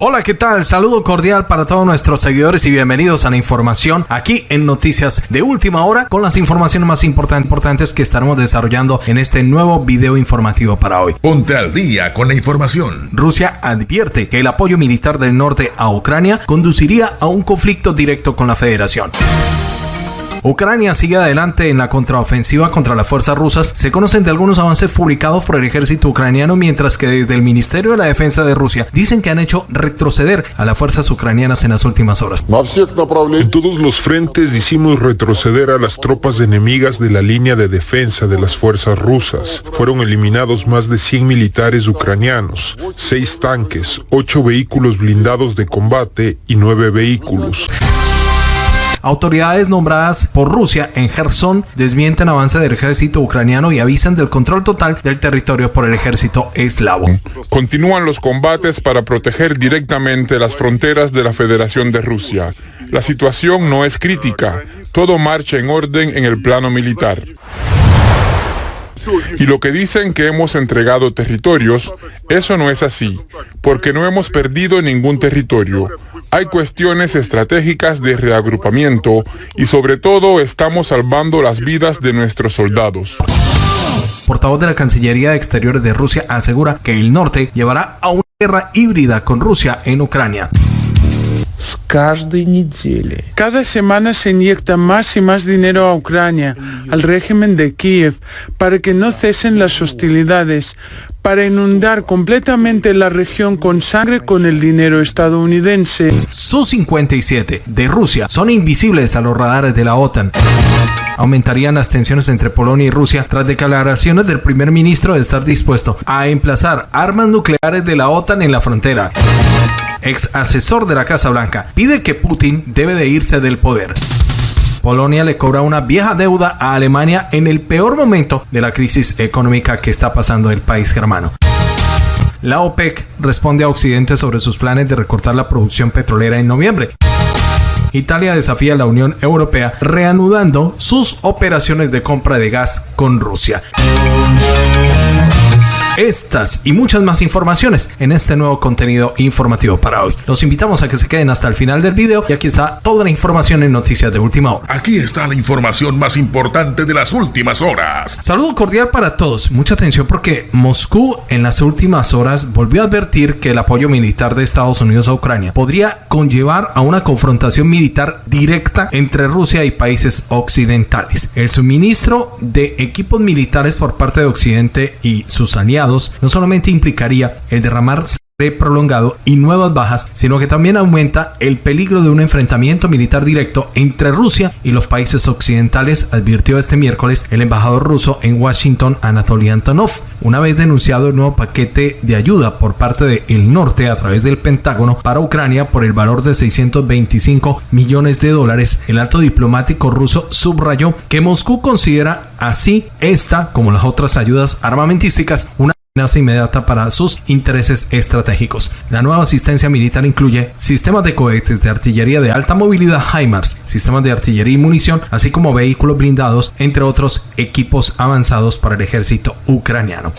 Hola, ¿qué tal? Saludo cordial para todos nuestros seguidores y bienvenidos a la información aquí en Noticias de Última Hora con las informaciones más importantes que estaremos desarrollando en este nuevo video informativo para hoy. Ponte al día con la información. Rusia advierte que el apoyo militar del norte a Ucrania conduciría a un conflicto directo con la Federación. Ucrania sigue adelante en la contraofensiva contra las fuerzas rusas. Se conocen de algunos avances publicados por el ejército ucraniano, mientras que desde el Ministerio de la Defensa de Rusia dicen que han hecho retroceder a las fuerzas ucranianas en las últimas horas. En todos los frentes hicimos retroceder a las tropas enemigas de la línea de defensa de las fuerzas rusas. Fueron eliminados más de 100 militares ucranianos, 6 tanques, 8 vehículos blindados de combate y 9 vehículos. Autoridades nombradas por Rusia en Gerson desmienten avance del ejército ucraniano y avisan del control total del territorio por el ejército eslavo. Continúan los combates para proteger directamente las fronteras de la Federación de Rusia. La situación no es crítica, todo marcha en orden en el plano militar. Y lo que dicen que hemos entregado territorios, eso no es así, porque no hemos perdido ningún territorio. Hay cuestiones estratégicas de reagrupamiento y sobre todo estamos salvando las vidas de nuestros soldados. Portavoz de la Cancillería de Exteriores de Rusia asegura que el norte llevará a una guerra híbrida con Rusia en Ucrania. Cada semana se inyecta más y más dinero a Ucrania, al régimen de Kiev, para que no cesen las hostilidades, para inundar completamente la región con sangre con el dinero estadounidense. Su-57 de Rusia son invisibles a los radares de la OTAN. Aumentarían las tensiones entre Polonia y Rusia tras declaraciones del primer ministro de estar dispuesto a emplazar armas nucleares de la OTAN en la frontera ex asesor de la Casa Blanca, pide que Putin debe de irse del poder. Polonia le cobra una vieja deuda a Alemania en el peor momento de la crisis económica que está pasando el país germano. La OPEC responde a Occidente sobre sus planes de recortar la producción petrolera en noviembre. Italia desafía a la Unión Europea reanudando sus operaciones de compra de gas con Rusia. Estas y muchas más informaciones en este nuevo contenido informativo para hoy. Los invitamos a que se queden hasta el final del video y aquí está toda la información en Noticias de Última Hora. Aquí está la información más importante de las últimas horas. Saludo cordial para todos. Mucha atención porque Moscú en las últimas horas volvió a advertir que el apoyo militar de Estados Unidos a Ucrania podría conllevar a una confrontación militar directa entre Rusia y países occidentales. El suministro de equipos militares por parte de Occidente y sus aliados no solamente implicaría el derramar prolongado y nuevas bajas, sino que también aumenta el peligro de un enfrentamiento militar directo entre Rusia y los países occidentales, advirtió este miércoles el embajador ruso en Washington, Anatoly Antonov, una vez denunciado el nuevo paquete de ayuda por parte del norte a través del Pentágono para Ucrania por el valor de 625 millones de dólares. El alto diplomático ruso subrayó que Moscú considera así esta, como las otras ayudas armamentísticas, una amenaza inmediata para sus intereses estratégicos. La nueva asistencia militar incluye sistemas de cohetes de artillería de alta movilidad HIMARS, sistemas de artillería y munición, así como vehículos blindados, entre otros equipos avanzados para el ejército ucraniano.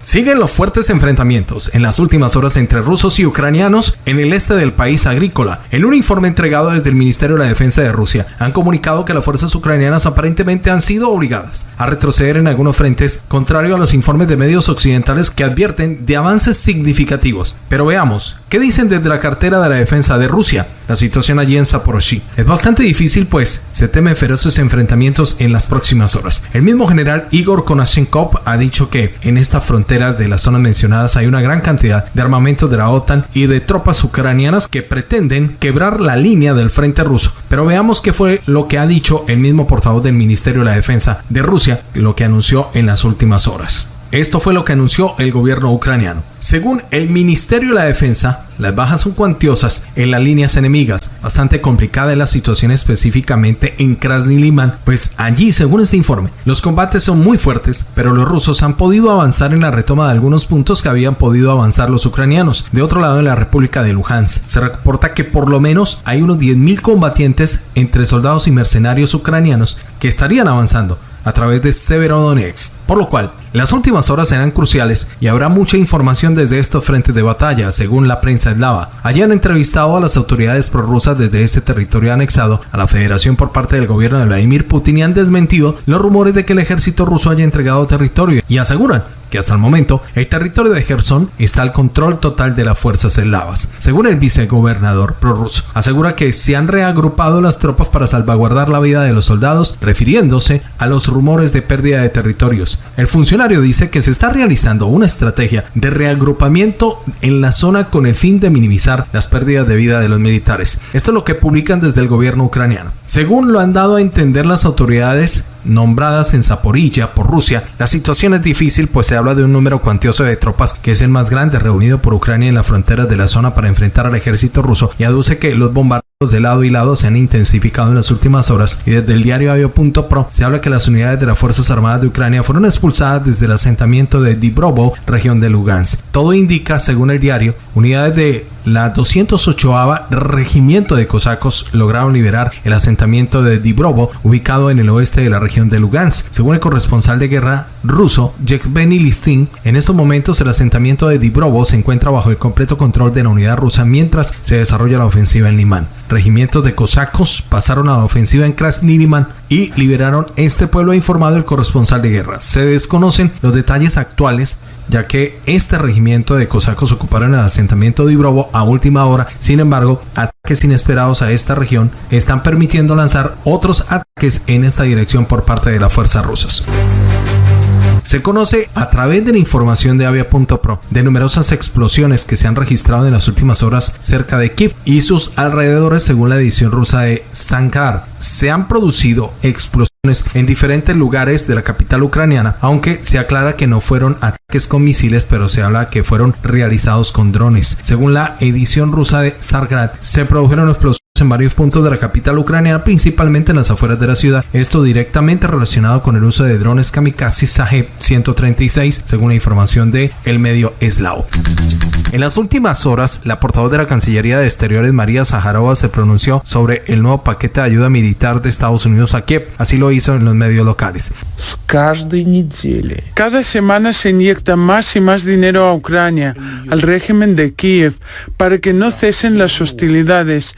Siguen los fuertes enfrentamientos en las últimas horas entre rusos y ucranianos en el este del país agrícola. En un informe entregado desde el Ministerio de la Defensa de Rusia, han comunicado que las fuerzas ucranianas aparentemente han sido obligadas a retroceder en algunos frentes, contrario a los informes de medios occidentales que advierten de avances significativos. Pero veamos, ¿qué dicen desde la cartera de la defensa de Rusia? La situación allí en Zaporozhye es bastante difícil, pues se temen feroces enfrentamientos en las próximas horas. El mismo general Igor Konashenkov ha dicho que en esta frontera de las zonas mencionadas hay una gran cantidad de armamento de la OTAN y de tropas ucranianas que pretenden quebrar la línea del frente ruso. Pero veamos qué fue lo que ha dicho el mismo portavoz del Ministerio de la Defensa de Rusia, lo que anunció en las últimas horas. Esto fue lo que anunció el gobierno ucraniano. Según el Ministerio de la Defensa, las bajas son cuantiosas en las líneas enemigas. Bastante complicada es la situación específicamente en Krasny Liman, pues allí, según este informe, los combates son muy fuertes, pero los rusos han podido avanzar en la retoma de algunos puntos que habían podido avanzar los ucranianos. De otro lado, en la República de Luhansk, se reporta que por lo menos hay unos 10.000 combatientes entre soldados y mercenarios ucranianos que estarían avanzando a través de Severodonetsk, por lo cual las últimas horas serán cruciales y habrá mucha información desde estos frentes de batalla, según la prensa eslava. Allí han entrevistado a las autoridades prorrusas desde este territorio anexado a la federación por parte del gobierno de Vladimir Putin y han desmentido los rumores de que el ejército ruso haya entregado territorio y aseguran que hasta el momento el territorio de Gerson está al control total de las fuerzas eslavas. Según el vicegobernador prorruso, asegura que se han reagrupado las tropas para salvaguardar la vida de los soldados, refiriéndose a los rumores de pérdida de territorios. El funcionario dice que se está realizando una estrategia de reagrupamiento en la zona con el fin de minimizar las pérdidas de vida de los militares. Esto es lo que publican desde el gobierno ucraniano. Según lo han dado a entender las autoridades, nombradas en Zaporilla por Rusia, la situación es difícil pues se habla de un número cuantioso de tropas que es el más grande reunido por Ucrania en las fronteras de la zona para enfrentar al ejército ruso y aduce que los bombardeos de lado y lado se han intensificado en las últimas horas y desde el diario Avio.pro se habla que las unidades de las Fuerzas Armadas de Ucrania fueron expulsadas desde el asentamiento de Dibrovo, región de Lugansk. Todo indica, según el diario, unidades de la 208 Regimiento de Cosacos lograron liberar el asentamiento de Dibrovo, ubicado en el oeste de la región de Lugansk. Según el corresponsal de guerra ruso, Yevgeny Listin, en estos momentos el asentamiento de Dibrovo se encuentra bajo el completo control de la unidad rusa mientras se desarrolla la ofensiva en Limán regimientos de cosacos pasaron a la ofensiva en Krasniriman y liberaron este pueblo, informado el corresponsal de guerra. Se desconocen los detalles actuales ya que este regimiento de cosacos ocuparon el asentamiento de Ibrovo a última hora. Sin embargo, ataques inesperados a esta región están permitiendo lanzar otros ataques en esta dirección por parte de las fuerzas rusas. Se conoce a través de la información de Avia.pro de numerosas explosiones que se han registrado en las últimas horas cerca de Kiev y sus alrededores según la edición rusa de Sankar. Se han producido explosiones en diferentes lugares de la capital ucraniana, aunque se aclara que no fueron ataques con misiles, pero se habla que fueron realizados con drones. Según la edición rusa de Sargrad, se produjeron explosiones en varios puntos de la capital ucraniana, principalmente en las afueras de la ciudad. Esto directamente relacionado con el uso de drones kamikaze Sahev 136, según la información de el medio eslavo. En las últimas horas, la portavoz de la Cancillería de Exteriores, María Zaharova, se pronunció sobre el nuevo paquete de ayuda militar de Estados Unidos a Kiev. Así lo hizo en los medios locales. Cada semana se inyecta más y más dinero a Ucrania, al régimen de Kiev, para que no cesen las hostilidades,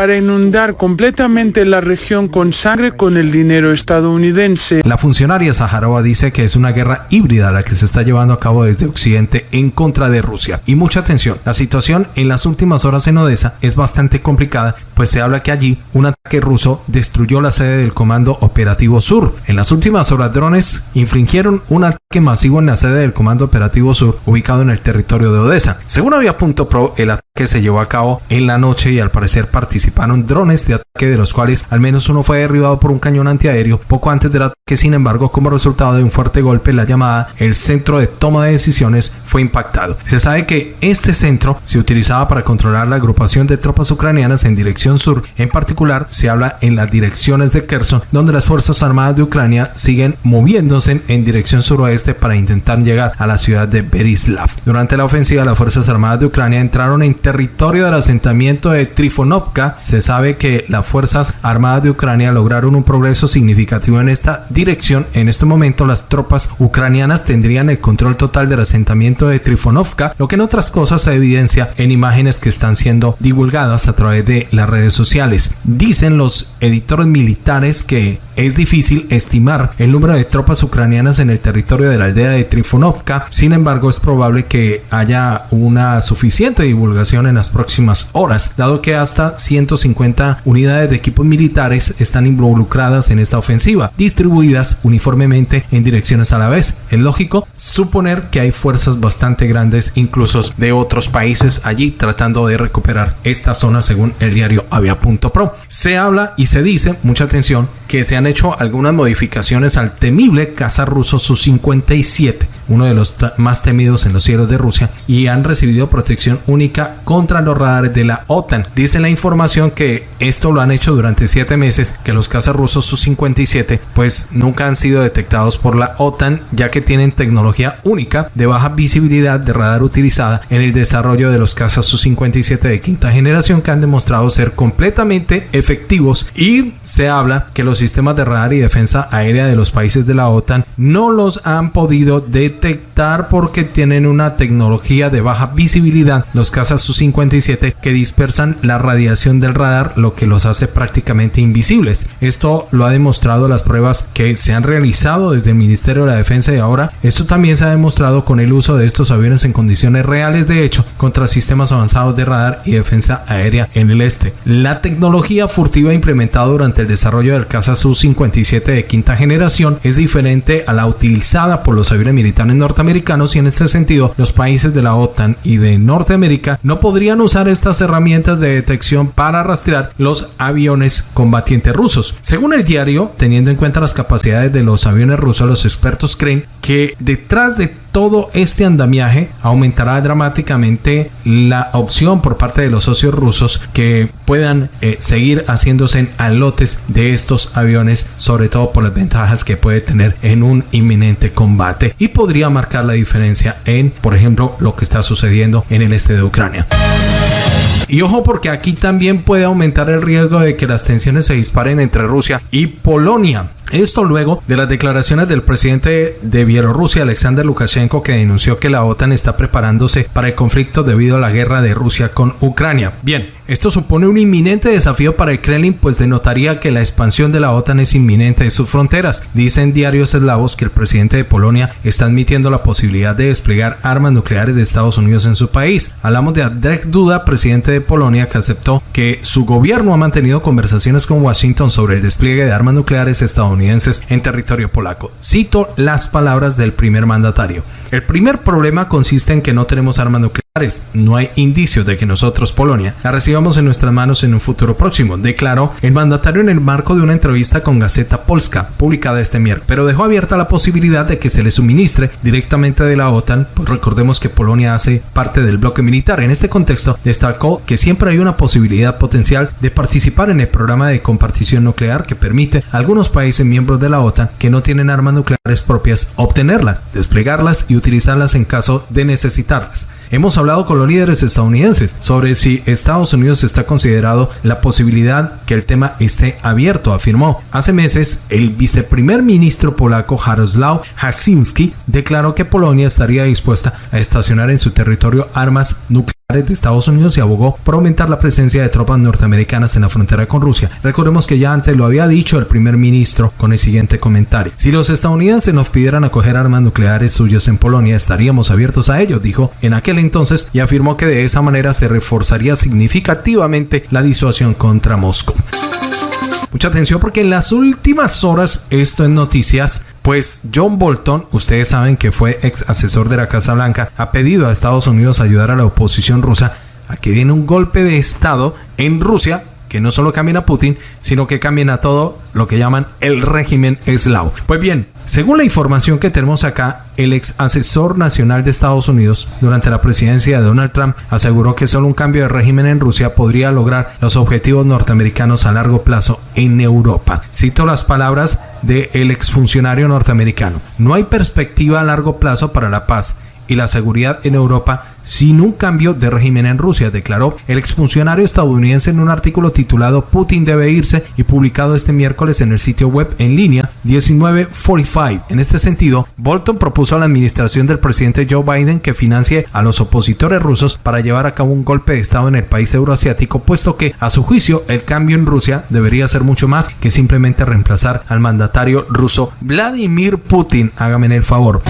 para inundar completamente la región con sangre con el dinero estadounidense. La funcionaria Zaharova dice que es una guerra híbrida la que se está llevando a cabo desde Occidente en contra de Rusia. Y mucha atención, la situación en las últimas horas en Odessa es bastante complicada, pues se habla que allí un ataque ruso destruyó la sede del Comando Operativo Sur. En las últimas horas drones infringieron un ataque masivo en la sede del Comando Operativo Sur ubicado en el territorio de Odessa. Según Avia.pro, el ataque se llevó a cabo en la noche y al parecer participó participaron drones de ataque de los cuales al menos uno fue derribado por un cañón antiaéreo poco antes del ataque. Sin embargo, como resultado de un fuerte golpe, la llamada el centro de toma de decisiones fue impactado. Se sabe que este centro se utilizaba para controlar la agrupación de tropas ucranianas en dirección sur. En particular, se habla en las direcciones de Kherson, donde las Fuerzas Armadas de Ucrania siguen moviéndose en dirección suroeste para intentar llegar a la ciudad de Berislav. Durante la ofensiva, las Fuerzas Armadas de Ucrania entraron en territorio del asentamiento de Trifonovka se sabe que las Fuerzas Armadas de Ucrania lograron un progreso significativo en esta dirección. En este momento las tropas ucranianas tendrían el control total del asentamiento de Trifonovka, lo que en otras cosas se evidencia en imágenes que están siendo divulgadas a través de las redes sociales. Dicen los editores militares que es difícil estimar el número de tropas ucranianas en el territorio de la aldea de Trifonovka, sin embargo es probable que haya una suficiente divulgación en las próximas horas, dado que hasta 150 unidades de equipos militares están involucradas en esta ofensiva, distribuidas uniformemente en direcciones a la vez. Es lógico suponer que hay fuerzas bastante grandes, incluso de otros países allí, tratando de recuperar esta zona según el diario Avia.pro. Se habla y se dice, mucha atención, que se han hecho algunas modificaciones al temible caza ruso Su-57, uno de los más temidos en los cielos de Rusia, y han recibido protección única contra los radares de la OTAN. Dice la información que esto lo han hecho durante siete meses, que los cazas rusos Su-57 pues nunca han sido detectados por la OTAN, ya que tienen tecnología única de baja visibilidad de radar utilizada en el desarrollo de los cazas Su-57 de quinta generación que han demostrado ser completamente efectivos y se habla que los sistemas de radar y defensa aérea de los países de la OTAN no los han podido detectar porque tienen una tecnología de baja visibilidad, los cazas Su-57, que dispersan la radiación del radar, lo que los hace prácticamente invisibles. Esto lo ha demostrado las pruebas que se han realizado desde el Ministerio de la Defensa y ahora esto también se ha demostrado con el uso de estos aviones en condiciones reales de hecho contra sistemas avanzados de radar y defensa aérea en el este. La tecnología furtiva implementada durante el desarrollo del caza Su-57 de quinta generación es diferente a la utilizada por los aviones militares norteamericanos y en este sentido los países de la OTAN y de Norteamérica no podrían usar estas herramientas de detección para rastrear los aviones combatientes rusos. Según el diario, teniendo en cuenta las capacidades de los aviones rusos, los expertos creen que detrás de todo este andamiaje aumentará dramáticamente la opción por parte de los socios rusos que puedan eh, seguir haciéndose en alotes de estos aviones, sobre todo por las ventajas que puede tener en un inminente combate y podría marcar la diferencia en, por ejemplo, lo que está sucediendo en el este de Ucrania. Y ojo porque aquí también puede aumentar el riesgo de que las tensiones se disparen entre Rusia y Polonia. Esto luego de las declaraciones del presidente de Bielorrusia, Alexander Lukashenko, que denunció que la OTAN está preparándose para el conflicto debido a la guerra de Rusia con Ucrania. Bien, esto supone un inminente desafío para el Kremlin, pues denotaría que la expansión de la OTAN es inminente de sus fronteras. Dicen diarios eslavos que el presidente de Polonia está admitiendo la posibilidad de desplegar armas nucleares de Estados Unidos en su país. Hablamos de Andrzej Duda, presidente de Polonia, que aceptó que su gobierno ha mantenido conversaciones con Washington sobre el despliegue de armas nucleares estadounidenses en territorio polaco. Cito las palabras del primer mandatario. El primer problema consiste en que no tenemos armas nucleares. No hay indicios de que nosotros, Polonia, la recibamos en nuestras manos en un futuro próximo, declaró el mandatario en el marco de una entrevista con Gaceta Polska, publicada este miércoles, pero dejó abierta la posibilidad de que se le suministre directamente de la OTAN, pues recordemos que Polonia hace parte del bloque militar. En este contexto, destacó que siempre hay una posibilidad potencial de participar en el programa de compartición nuclear que permite a algunos países miembros de la OTAN que no tienen armas nucleares propias obtenerlas, desplegarlas y utilizarlas en caso de necesitarlas. Hemos hablado con los líderes estadounidenses sobre si Estados Unidos está considerado la posibilidad que el tema esté abierto, afirmó. Hace meses, el viceprimer ministro polaco Jaroslaw Hasinski declaró que Polonia estaría dispuesta a estacionar en su territorio armas nucleares de Estados Unidos y abogó por aumentar la presencia de tropas norteamericanas en la frontera con Rusia. Recordemos que ya antes lo había dicho el primer ministro con el siguiente comentario. Si los estadounidenses nos pidieran acoger armas nucleares suyas en Polonia, estaríamos abiertos a ello, dijo en aquel entonces y afirmó que de esa manera se reforzaría significativamente la disuasión contra Moscú. Mucha atención porque en las últimas horas, esto en noticias, pues John Bolton, ustedes saben que fue ex asesor de la Casa Blanca, ha pedido a Estados Unidos ayudar a la oposición rusa a que den un golpe de Estado en Rusia que no solo cambien a Putin, sino que cambien a todo lo que llaman el régimen eslavo. Pues bien, según la información que tenemos acá, el ex asesor nacional de Estados Unidos durante la presidencia de Donald Trump aseguró que solo un cambio de régimen en Rusia podría lograr los objetivos norteamericanos a largo plazo en Europa. Cito las palabras del exfuncionario norteamericano. No hay perspectiva a largo plazo para la paz y la seguridad en Europa sin un cambio de régimen en Rusia, declaró el exfuncionario estadounidense en un artículo titulado Putin debe irse y publicado este miércoles en el sitio web en línea 1945. En este sentido, Bolton propuso a la administración del presidente Joe Biden que financie a los opositores rusos para llevar a cabo un golpe de Estado en el país euroasiático, puesto que, a su juicio, el cambio en Rusia debería ser mucho más que simplemente reemplazar al mandatario ruso Vladimir Putin. Hágame el favor.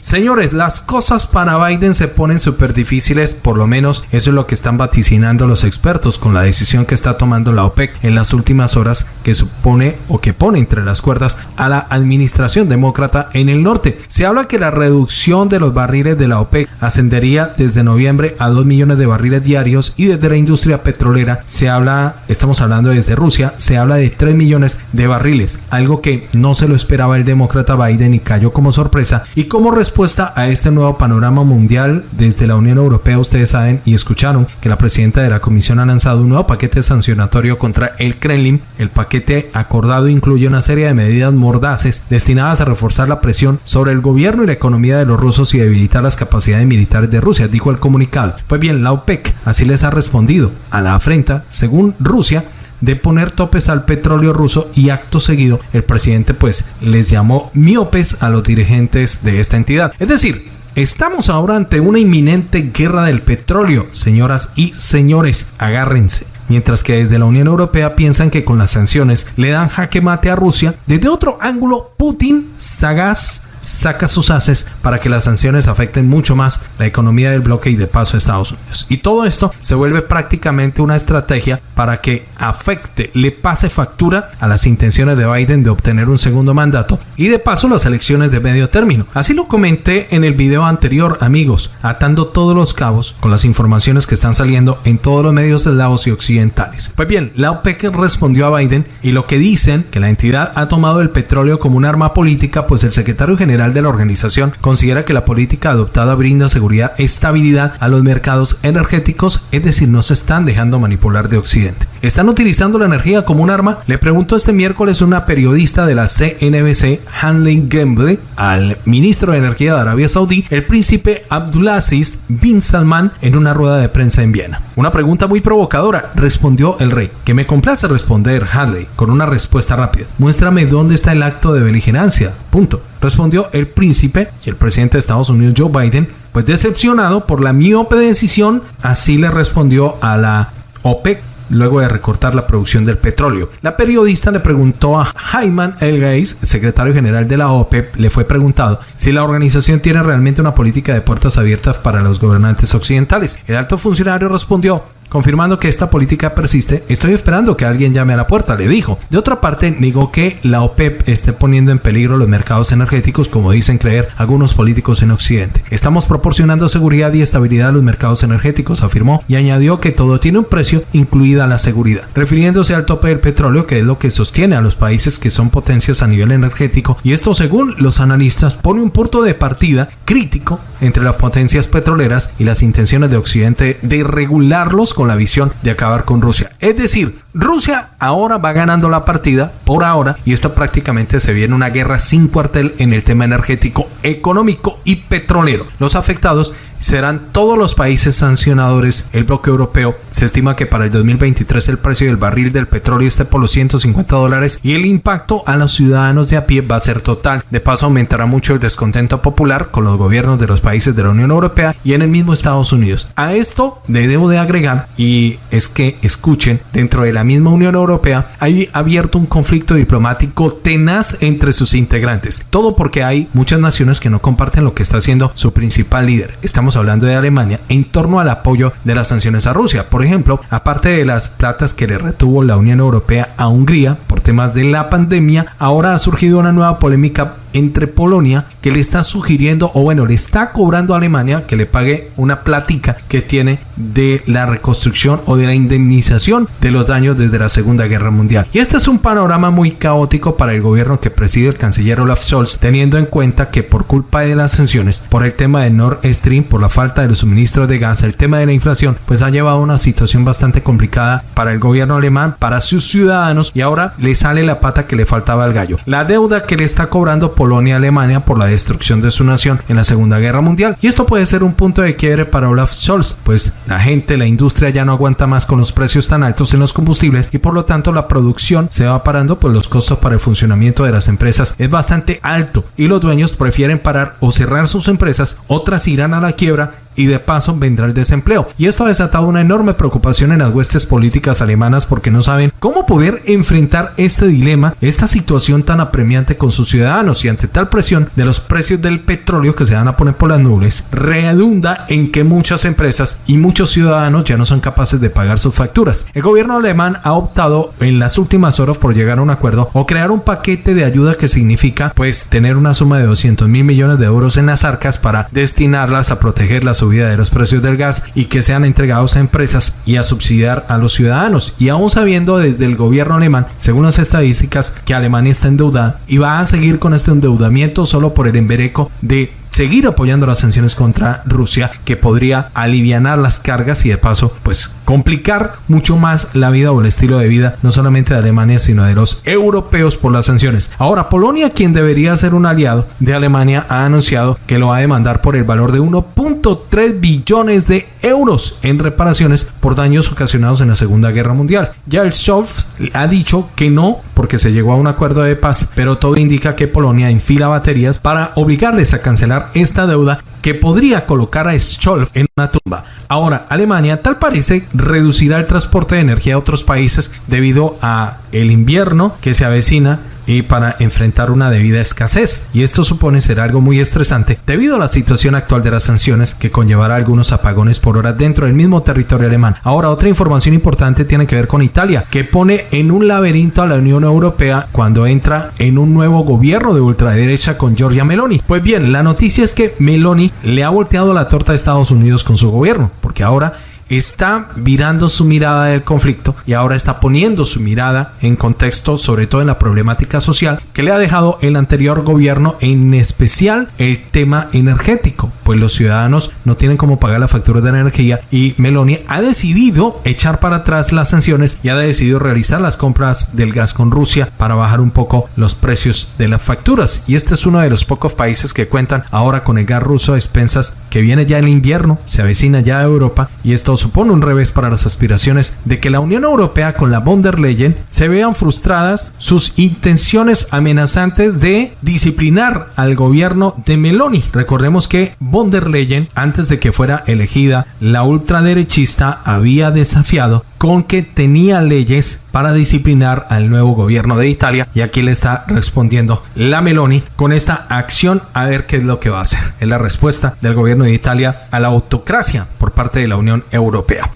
Señores, las cosas para Biden se ponen súper difíciles, por lo menos eso es lo que están vaticinando los expertos con la decisión que está tomando la OPEC en las últimas horas que supone o que pone entre las cuerdas a la administración demócrata en el norte. Se habla que la reducción de los barriles de la OPEC ascendería desde noviembre a 2 millones de barriles diarios y desde la industria petrolera se habla, estamos hablando desde Rusia, se habla de 3 millones de barriles, algo que no se lo esperaba el demócrata Biden y cayó como sorpresa y como respuesta a este nuevo panorama mundial desde la Unión Europea, ustedes saben y escucharon que la presidenta de la Comisión ha lanzado un nuevo paquete sancionatorio contra el Kremlin. El paquete acordado incluye una serie de medidas mordaces destinadas a reforzar la presión sobre el gobierno y la economía de los rusos y debilitar las capacidades militares de Rusia, dijo el comunicado. Pues bien, la OPEC así les ha respondido a la afrenta, según Rusia, de poner topes al petróleo ruso y acto seguido el presidente pues les llamó miopes a los dirigentes de esta entidad. Es decir, Estamos ahora ante una inminente guerra del petróleo, señoras y señores, agárrense. Mientras que desde la Unión Europea piensan que con las sanciones le dan jaque mate a Rusia, desde otro ángulo, Putin, sagaz, saca sus haces para que las sanciones afecten mucho más la economía del bloque y de paso a Estados Unidos. Y todo esto se vuelve prácticamente una estrategia para que afecte, le pase factura a las intenciones de Biden de obtener un segundo mandato y de paso las elecciones de medio término. Así lo comenté en el video anterior, amigos, atando todos los cabos con las informaciones que están saliendo en todos los medios eslavos y occidentales. Pues bien, la OPEC respondió a Biden y lo que dicen que la entidad ha tomado el petróleo como un arma política, pues el secretario general general de la organización considera que la política adoptada brinda seguridad, estabilidad a los mercados energéticos, es decir, no se están dejando manipular de Occidente. ¿Están utilizando la energía como un arma? Le preguntó este miércoles una periodista de la CNBC, Hanley Gamble, al ministro de Energía de Arabia Saudí, el príncipe Abdulaziz bin Salman, en una rueda de prensa en Viena. Una pregunta muy provocadora, respondió el rey, que me complace responder Hanley con una respuesta rápida. Muéstrame dónde está el acto de beligerancia. Punto respondió el príncipe y el presidente de Estados Unidos Joe Biden, pues decepcionado por la miope decisión, así le respondió a la OPEC luego de recortar la producción del petróleo. La periodista le preguntó a Hyman El secretario general de la OPEP, le fue preguntado si la organización tiene realmente una política de puertas abiertas para los gobernantes occidentales. El alto funcionario respondió Confirmando que esta política persiste, estoy esperando que alguien llame a la puerta, le dijo. De otra parte, negó que la OPEP esté poniendo en peligro los mercados energéticos, como dicen creer algunos políticos en Occidente. Estamos proporcionando seguridad y estabilidad a los mercados energéticos, afirmó, y añadió que todo tiene un precio, incluida la seguridad. Refiriéndose al tope del petróleo, que es lo que sostiene a los países que son potencias a nivel energético, y esto según los analistas pone un punto de partida crítico entre las potencias petroleras y las intenciones de Occidente de regularlos con la visión de acabar con Rusia. Es decir, Rusia ahora va ganando la partida por ahora y esto prácticamente se viene una guerra sin cuartel en el tema energético, económico y petrolero. Los afectados serán todos los países sancionadores. El bloque europeo se estima que para el 2023 el precio del barril del petróleo esté por los 150 dólares y el impacto a los ciudadanos de a pie va a ser total. De paso aumentará mucho el descontento popular con los gobiernos de los países de la Unión Europea y en el mismo Estados Unidos. A esto le debo de agregar y es que escuchen, dentro de la misma Unión Europea hay abierto un conflicto diplomático tenaz entre sus integrantes. Todo porque hay muchas naciones que no comparten lo que está haciendo su principal líder. Estamos hablando de Alemania, en torno al apoyo de las sanciones a Rusia. Por ejemplo, aparte de las platas que le retuvo la Unión Europea a Hungría por temas de la pandemia, ahora ha surgido una nueva polémica entre Polonia que le está sugiriendo o bueno le está cobrando a Alemania que le pague una plática que tiene de la reconstrucción o de la indemnización de los daños desde la Segunda Guerra Mundial. Y este es un panorama muy caótico para el gobierno que preside el canciller Olaf Scholz, teniendo en cuenta que por culpa de las sanciones, por el tema de Nord Stream, por la falta de los suministros de gas, el tema de la inflación, pues ha llevado a una situación bastante complicada para el gobierno alemán, para sus ciudadanos y ahora le sale la pata que le faltaba al gallo. La deuda que le está cobrando Polonia a Alemania por la destrucción de su nación en la Segunda Guerra Mundial. Y esto puede ser un punto de quiebre para Olaf Scholz, pues la gente, la industria ya no aguanta más con los precios tan altos en los combustibles y por lo tanto la producción se va parando, pues los costos para el funcionamiento de las empresas es bastante alto y los dueños prefieren parar o cerrar sus empresas, otras irán a la quiebra y de paso vendrá el desempleo. Y esto ha desatado una enorme preocupación en las huestes políticas alemanas porque no saben cómo poder enfrentar este dilema, esta situación tan apremiante con sus ciudadanos y ante tal presión de los precios del petróleo que se van a poner por las nubes, redunda en que muchas empresas y muchos ciudadanos ya no son capaces de pagar sus facturas. El gobierno alemán ha optado en las últimas horas por llegar a un acuerdo o crear un paquete de ayuda que significa pues tener una suma de 200 mil millones de euros en las arcas para destinarlas a proteger la subida de los precios del gas y que sean entregados a empresas y a subsidiar a los ciudadanos. Y aún sabiendo desde el gobierno alemán, según las estadísticas, que Alemania está endeudada y va a seguir con este endeudamiento solo por el embereco de seguir apoyando las sanciones contra Rusia que podría aliviar las cargas y de paso pues complicar mucho más la vida o el estilo de vida no solamente de Alemania sino de los europeos por las sanciones. Ahora Polonia quien debería ser un aliado de Alemania ha anunciado que lo va a demandar por el valor de 1.3 billones de euros en reparaciones por daños ocasionados en la Segunda Guerra Mundial. Ya el Scholz ha dicho que no porque se llegó a un acuerdo de paz, pero todo indica que Polonia enfila baterías para obligarles a cancelar esta deuda que podría colocar a Scholz en una tumba. Ahora, Alemania tal parece reducirá el transporte de energía a otros países debido a el invierno que se avecina y para enfrentar una debida escasez. Y esto supone ser algo muy estresante debido a la situación actual de las sanciones que conllevará algunos apagones por hora dentro del mismo territorio alemán. Ahora, otra información importante tiene que ver con Italia, que pone en un laberinto a la Unión Europea cuando entra en un nuevo gobierno de ultraderecha con Giorgia Meloni. Pues bien, la noticia es que Meloni le ha volteado la torta a Estados Unidos con su gobierno, porque ahora está virando su mirada del conflicto y ahora está poniendo su mirada en contexto, sobre todo en la problemática social que le ha dejado el anterior gobierno, en especial el tema energético, pues los ciudadanos no tienen cómo pagar la factura de energía y Meloni ha decidido echar para atrás las sanciones y ha decidido realizar las compras del gas con Rusia para bajar un poco los precios de las facturas. Y este es uno de los pocos países que cuentan ahora con el gas ruso a expensas que viene ya el invierno, se avecina ya a Europa y esto supone un revés para las aspiraciones de que la Unión Europea con la von der Leyen se vean frustradas sus intenciones amenazantes de disciplinar al gobierno de Meloni. Recordemos que von der Leyen, antes de que fuera elegida, la ultraderechista había desafiado con que tenía leyes para disciplinar al nuevo gobierno de Italia y aquí le está respondiendo la Meloni con esta acción a ver qué es lo que va a hacer. Es la respuesta del gobierno de Italia a la autocracia por parte de la Unión Europea.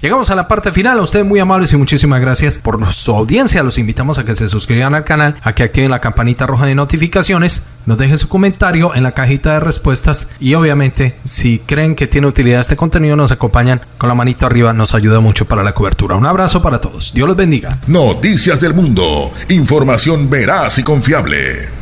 Llegamos a la parte final. A ustedes muy amables y muchísimas gracias por su audiencia. Los invitamos a que se suscriban al canal, a que activen la campanita roja de notificaciones, nos dejen su comentario en la cajita de respuestas y obviamente si creen que tiene utilidad este contenido nos acompañan con la manito arriba. Nos ayuda mucho para la cobertura. Un abrazo para todos. Dios los bendiga. Noticias del mundo. Información veraz y confiable.